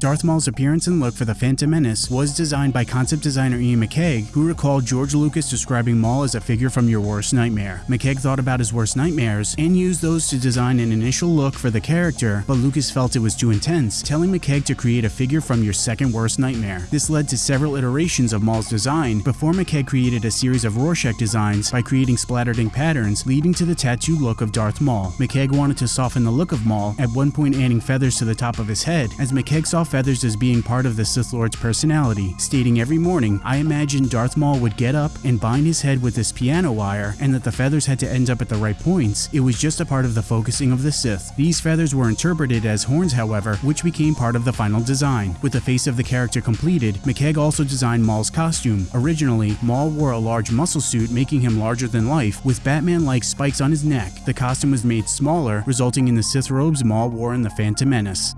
Darth Maul's appearance and look for the Phantom Menace was designed by concept designer Iain McCaig, who recalled George Lucas describing Maul as a figure from your worst nightmare. McCaig thought about his worst nightmares and used those to design an initial look for the character, but Lucas felt it was too intense, telling McCaig to create a figure from your second worst nightmare. This led to several iterations of Maul's design before McCaig created a series of Rorschach designs by creating splattered ink patterns leading to the tattoo look of Darth Maul. McCaig wanted to soften the look of Maul, at one point adding feathers to the top of his head, as McCaig saw feathers as being part of the Sith Lord's personality, stating every morning, I imagined Darth Maul would get up and bind his head with this piano wire and that the feathers had to end up at the right points. It was just a part of the focusing of the Sith. These feathers were interpreted as horns however, which became part of the final design. With the face of the character completed, McCaig also designed Maul's costume. Originally, Maul wore a large muscle suit making him larger than life, with Batman-like spikes on his neck. The costume was made smaller, resulting in the Sith robes Maul wore in The Phantom Menace.